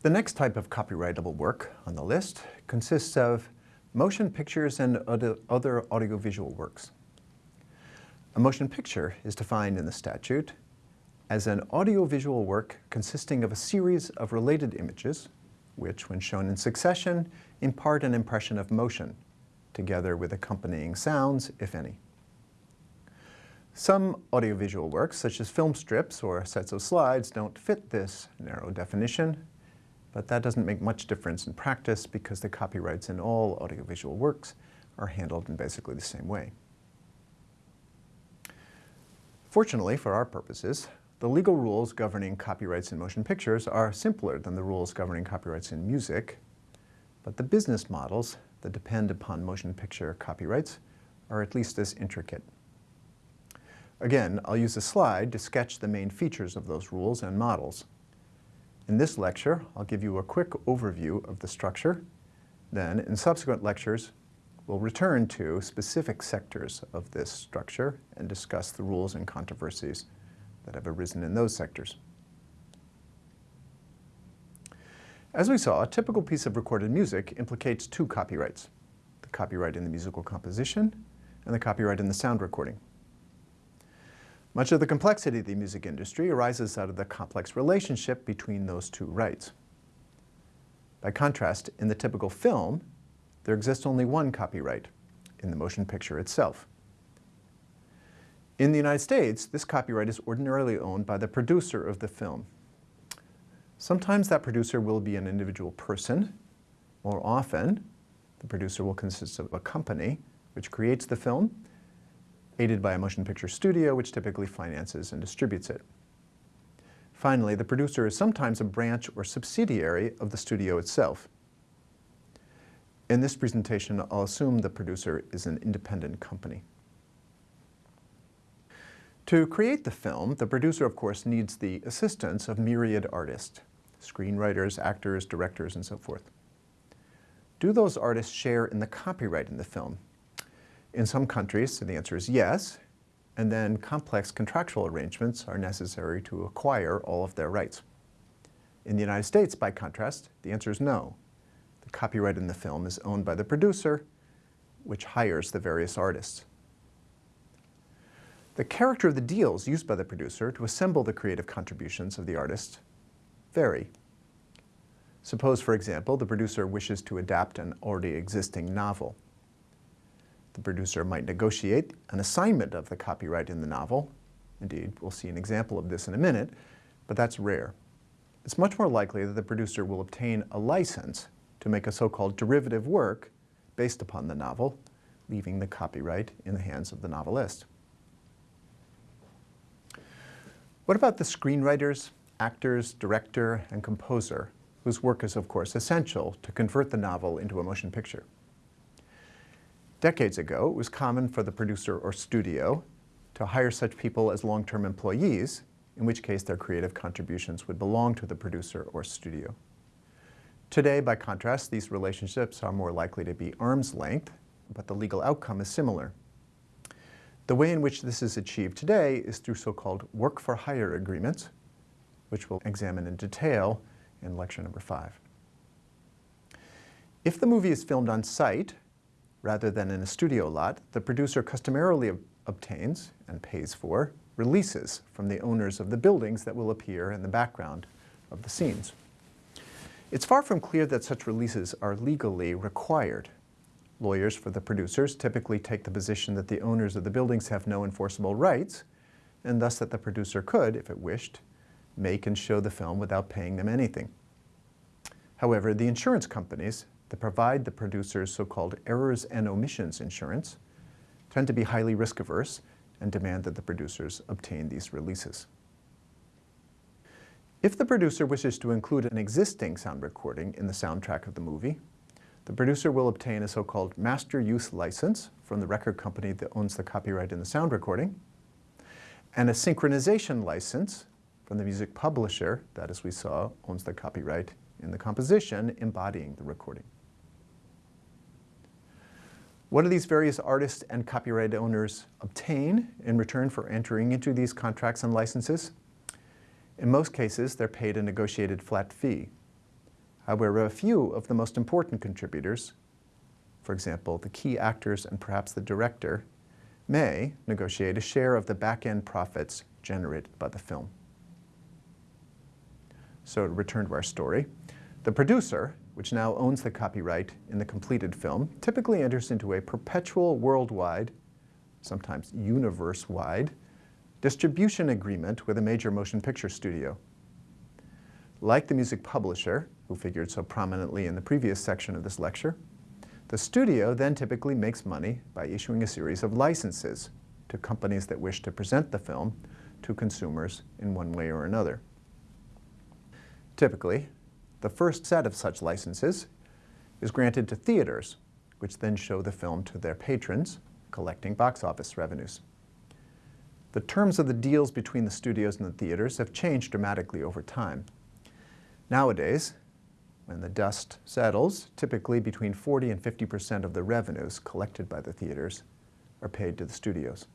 The next type of copyrightable work on the list consists of motion pictures and other audiovisual works. A motion picture is defined in the statute as an audiovisual work consisting of a series of related images, which, when shown in succession, impart an impression of motion, together with accompanying sounds, if any. Some audiovisual works, such as film strips or sets of slides, don't fit this narrow definition, but that doesn't make much difference in practice because the copyrights in all audiovisual works are handled in basically the same way. Fortunately, for our purposes, the legal rules governing copyrights in motion pictures are simpler than the rules governing copyrights in music, but the business models that depend upon motion picture copyrights are at least as intricate. Again, I'll use a slide to sketch the main features of those rules and models. In this lecture, I'll give you a quick overview of the structure. Then, in subsequent lectures, we'll return to specific sectors of this structure and discuss the rules and controversies that have arisen in those sectors. As we saw, a typical piece of recorded music implicates two copyrights, the copyright in the musical composition and the copyright in the sound recording. Much of the complexity of the music industry arises out of the complex relationship between those two rights. By contrast, in the typical film, there exists only one copyright, in the motion picture itself. In the United States, this copyright is ordinarily owned by the producer of the film. Sometimes that producer will be an individual person. More often, the producer will consist of a company which creates the film, aided by a motion picture studio which typically finances and distributes it. Finally, the producer is sometimes a branch or subsidiary of the studio itself. In this presentation, I'll assume the producer is an independent company. To create the film, the producer, of course, needs the assistance of myriad artists, screenwriters, actors, directors, and so forth. Do those artists share in the copyright in the film? In some countries, the answer is yes, and then complex contractual arrangements are necessary to acquire all of their rights. In the United States, by contrast, the answer is no. The copyright in the film is owned by the producer, which hires the various artists. The character of the deals used by the producer to assemble the creative contributions of the artist vary. Suppose, for example, the producer wishes to adapt an already existing novel. The producer might negotiate an assignment of the copyright in the novel. Indeed, we'll see an example of this in a minute, but that's rare. It's much more likely that the producer will obtain a license to make a so-called derivative work based upon the novel, leaving the copyright in the hands of the novelist. What about the screenwriters, actors, director, and composer, whose work is, of course, essential to convert the novel into a motion picture? Decades ago, it was common for the producer or studio to hire such people as long-term employees, in which case their creative contributions would belong to the producer or studio. Today, by contrast, these relationships are more likely to be arm's length, but the legal outcome is similar. The way in which this is achieved today is through so-called work-for-hire agreements, which we'll examine in detail in lecture number five. If the movie is filmed on site, rather than in a studio lot, the producer customarily obtains and pays for releases from the owners of the buildings that will appear in the background of the scenes. It's far from clear that such releases are legally required. Lawyers for the producers typically take the position that the owners of the buildings have no enforceable rights, and thus that the producer could, if it wished, make and show the film without paying them anything. However, the insurance companies that provide the producers so-called errors and omissions insurance tend to be highly risk-averse and demand that the producers obtain these releases. If the producer wishes to include an existing sound recording in the soundtrack of the movie, the producer will obtain a so-called master use license from the record company that owns the copyright in the sound recording, and a synchronization license from the music publisher that, as we saw, owns the copyright in the composition embodying the recording. What do these various artists and copyright owners obtain in return for entering into these contracts and licenses? In most cases, they're paid a negotiated flat fee However, a few of the most important contributors, for example, the key actors and perhaps the director, may negotiate a share of the back-end profits generated by the film. So to return to our story, the producer, which now owns the copyright in the completed film, typically enters into a perpetual worldwide, sometimes universe-wide, distribution agreement with a major motion picture studio. Like the music publisher, who figured so prominently in the previous section of this lecture, the studio then typically makes money by issuing a series of licenses to companies that wish to present the film to consumers in one way or another. Typically, the first set of such licenses is granted to theaters, which then show the film to their patrons, collecting box office revenues. The terms of the deals between the studios and the theaters have changed dramatically over time. Nowadays, when the dust settles, typically between 40 and 50% of the revenues collected by the theaters are paid to the studios.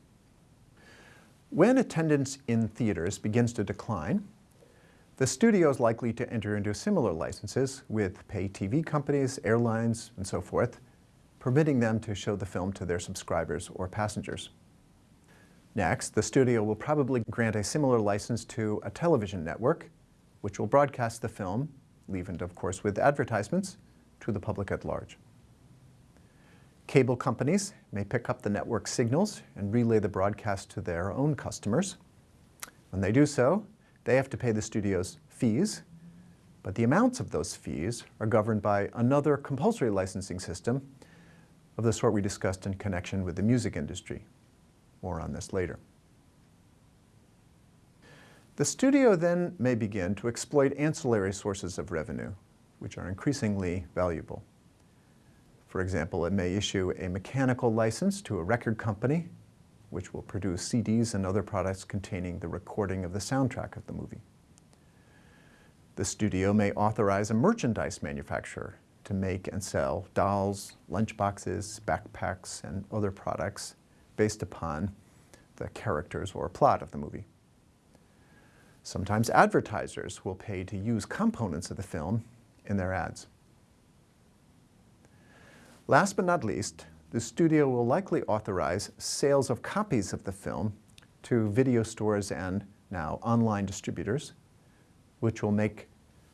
When attendance in theaters begins to decline, the studio is likely to enter into similar licenses with pay TV companies, airlines, and so forth, permitting them to show the film to their subscribers or passengers. Next, the studio will probably grant a similar license to a television network, which will broadcast the film leavened, of course, with advertisements to the public at large. Cable companies may pick up the network signals and relay the broadcast to their own customers. When they do so, they have to pay the studios fees, but the amounts of those fees are governed by another compulsory licensing system of the sort we discussed in connection with the music industry. More on this later. The studio then may begin to exploit ancillary sources of revenue, which are increasingly valuable. For example, it may issue a mechanical license to a record company, which will produce CDs and other products containing the recording of the soundtrack of the movie. The studio may authorize a merchandise manufacturer to make and sell dolls, lunchboxes, backpacks, and other products based upon the characters or plot of the movie. Sometimes advertisers will pay to use components of the film in their ads. Last but not least, the studio will likely authorize sales of copies of the film to video stores and now online distributors, which will make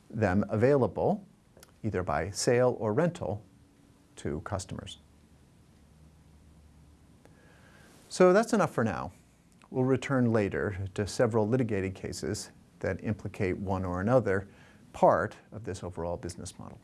them available either by sale or rental to customers. So that's enough for now. We'll return later to several litigated cases that implicate one or another part of this overall business model.